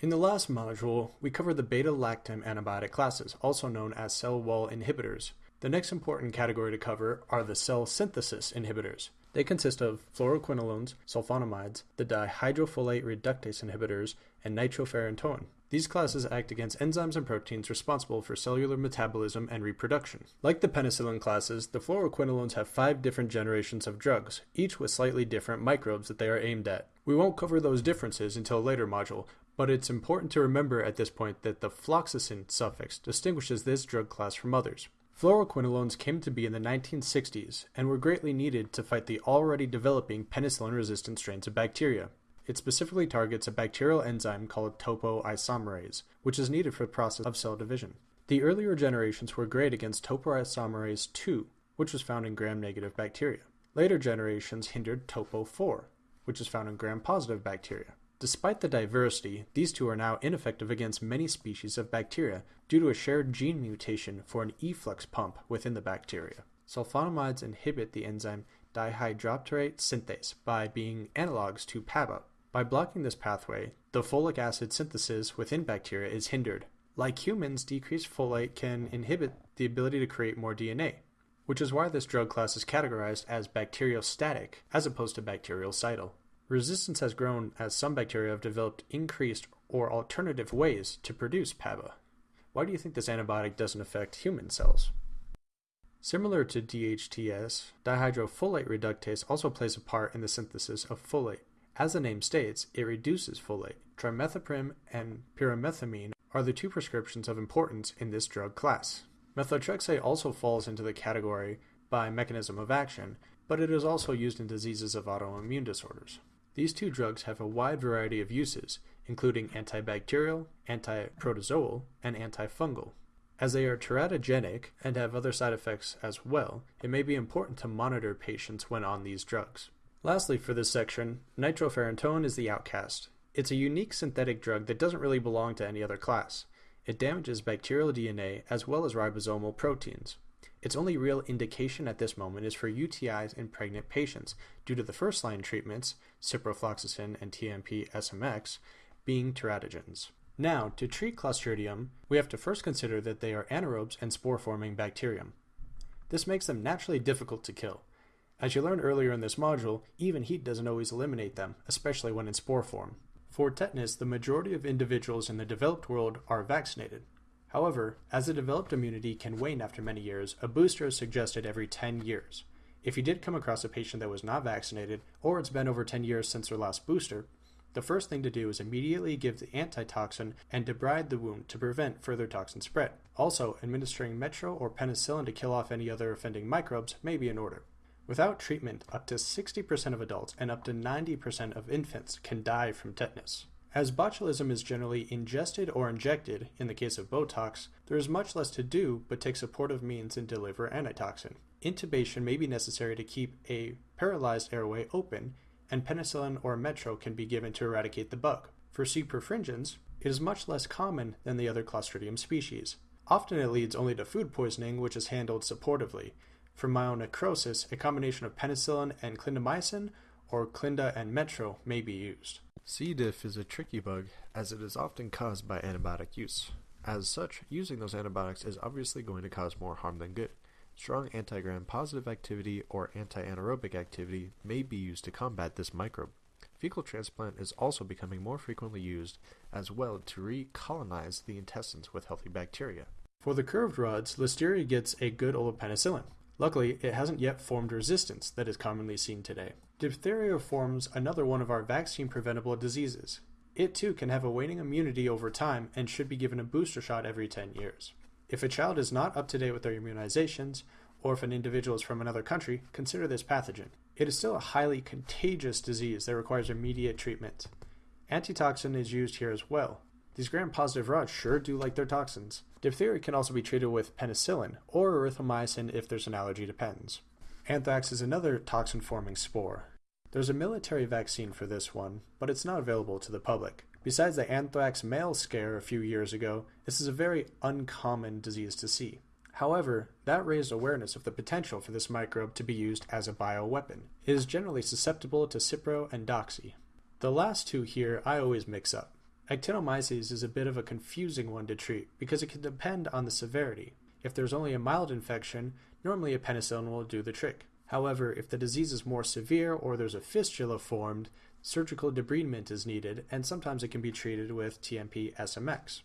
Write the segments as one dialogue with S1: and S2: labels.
S1: In the last module, we covered the beta-lactam antibiotic classes, also known as cell wall inhibitors. The next important category to cover are the cell synthesis inhibitors. They consist of fluoroquinolones, sulfonamides, the dihydrofolate reductase inhibitors, and nitrofurantoin. These classes act against enzymes and proteins responsible for cellular metabolism and reproduction. Like the penicillin classes, the fluoroquinolones have five different generations of drugs, each with slightly different microbes that they are aimed at. We won't cover those differences until a later module, but it's important to remember at this point that the floxacin suffix distinguishes this drug class from others. Fluoroquinolones came to be in the 1960s and were greatly needed to fight the already developing penicillin resistant strains of bacteria. It specifically targets a bacterial enzyme called topoisomerase, which is needed for the process of cell division. The earlier generations were great against topoisomerase 2, which was found in gram-negative bacteria. Later generations hindered topo4, which is found in gram-positive bacteria. Despite the diversity, these two are now ineffective against many species of bacteria due to a shared gene mutation for an efflux pump within the bacteria. Sulfonamides inhibit the enzyme dihydropteroate synthase by being analogs to PABA, by blocking this pathway, the folic acid synthesis within bacteria is hindered. Like humans, decreased folate can inhibit the ability to create more DNA, which is why this drug class is categorized as bacteriostatic as opposed to bactericidal. Resistance has grown as some bacteria have developed increased or alternative ways to produce PABA. Why do you think this antibiotic doesn't affect human cells? Similar to DHPS, dihydrofolate reductase also plays a part in the synthesis of folate. As the name states, it reduces folate. Trimethoprim and pyrimethamine are the two prescriptions of importance in this drug class. Methotrexate also falls into the category by mechanism of action, but it is also used in diseases of autoimmune disorders. These two drugs have a wide variety of uses, including antibacterial, antiprotozoal, and antifungal. As they are teratogenic and have other side effects as well, it may be important to monitor patients when on these drugs. Lastly, for this section, nitrofurantoin is the outcast. It's a unique synthetic drug that doesn't really belong to any other class. It damages bacterial DNA as well as ribosomal proteins. Its only real indication at this moment is for UTIs in pregnant patients due to the first line treatments, ciprofloxacin and TMP SMX, being teratogens. Now, to treat Clostridium, we have to first consider that they are anaerobes and spore-forming bacterium. This makes them naturally difficult to kill. As you learned earlier in this module, even heat doesn't always eliminate them, especially when in spore form. For tetanus, the majority of individuals in the developed world are vaccinated. However, as the developed immunity can wane after many years, a booster is suggested every 10 years. If you did come across a patient that was not vaccinated, or it's been over 10 years since their last booster, the first thing to do is immediately give the antitoxin and debride the wound to prevent further toxin spread. Also, administering metro or penicillin to kill off any other offending microbes may be in order. Without treatment, up to 60% of adults and up to 90% of infants can die from tetanus. As botulism is generally ingested or injected, in the case of Botox, there is much less to do but take supportive means and deliver antitoxin. Intubation may be necessary to keep a paralyzed airway open, and penicillin or metro can be given to eradicate the bug. For C. perfringens, it is much less common than the other Clostridium species. Often it leads only to food poisoning, which is handled supportively, for myonecrosis, a combination of penicillin and clindamycin or clinda and metro may be used.
S2: C. diff is a tricky bug as it is often caused by antibiotic use. As such, using those antibiotics is obviously going to cause more harm than good. Strong anti-gram positive activity or anti-anaerobic activity may be used to combat this microbe. Fecal transplant is also becoming more frequently used as well to recolonize the intestines with healthy bacteria.
S1: For the curved rods, Listeria gets a good old penicillin. Luckily, it hasn't yet formed resistance that is commonly seen today. Diphtheria forms another one of our vaccine-preventable diseases. It too can have a waning immunity over time and should be given a booster shot every 10 years. If a child is not up to date with their immunizations, or if an individual is from another country, consider this pathogen. It is still a highly contagious disease that requires immediate treatment. Antitoxin is used here as well, these gram-positive rods sure do like their toxins. Diphtheria can also be treated with penicillin or erythromycin if there's an allergy to pens. Anthrax is another toxin-forming spore. There's a military vaccine for this one, but it's not available to the public. Besides the anthrax mail scare a few years ago, this is a very uncommon disease to see. However, that raised awareness of the potential for this microbe to be used as a bioweapon. It is generally susceptible to Cipro and Doxy. The last two here I always mix up. Actinomyces is a bit of a confusing one to treat because it can depend on the severity. If there's only a mild infection, normally a penicillin will do the trick. However, if the disease is more severe or there's a fistula formed, surgical debridement is needed, and sometimes it can be treated with TMP SMX.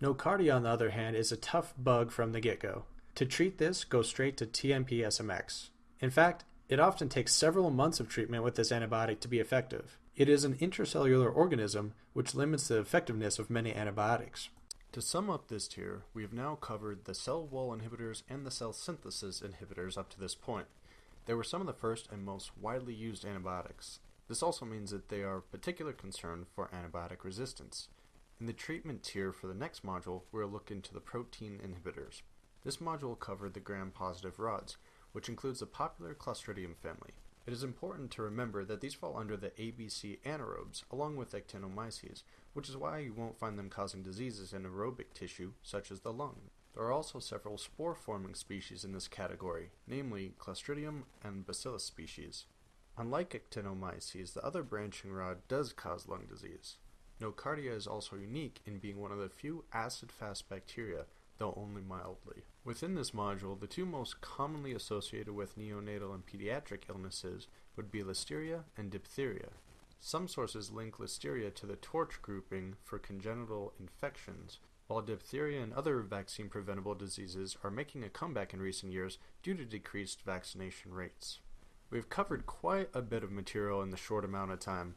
S1: Nocardia, on the other hand, is a tough bug from the get go. To treat this, go straight to TMP SMX. In fact, it often takes several months of treatment with this antibiotic to be effective. It is an intracellular organism, which limits the effectiveness of many antibiotics.
S2: To sum up this tier, we have now covered the cell wall inhibitors and the cell synthesis inhibitors up to this point. They were some of the first and most widely used antibiotics. This also means that they are of particular concern for antibiotic resistance. In the treatment tier for the next module, we'll look into the protein inhibitors. This module covered the gram-positive rods, which includes the popular Clostridium family. It is important to remember that these fall under the ABC anaerobes, along with actinomyces, which is why you won't find them causing diseases in aerobic tissue, such as the lung. There are also several spore-forming species in this category, namely Clostridium and Bacillus species. Unlike actinomyces, the other branching rod does cause lung disease. Nocardia is also unique in being one of the few acid-fast bacteria though only mildly. Within this module, the two most commonly associated with neonatal and pediatric illnesses would be listeria and diphtheria. Some sources link listeria to the torch grouping for congenital infections, while diphtheria and other vaccine preventable diseases are making a comeback in recent years due to decreased vaccination rates. We've covered quite a bit of material in the short amount of time.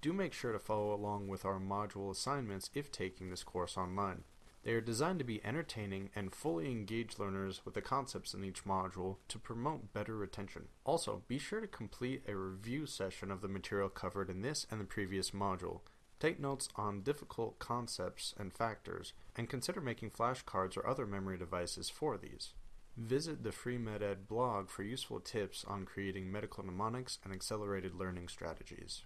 S2: Do make sure to follow along with our module assignments if taking this course online. They are designed to be entertaining and fully engage learners with the concepts in each module to promote better retention. Also, be sure to complete a review session of the material covered in this and the previous module. Take notes on difficult concepts and factors, and consider making flashcards or other memory devices for these. Visit the Free MedEd blog for useful tips on creating medical mnemonics and accelerated learning strategies.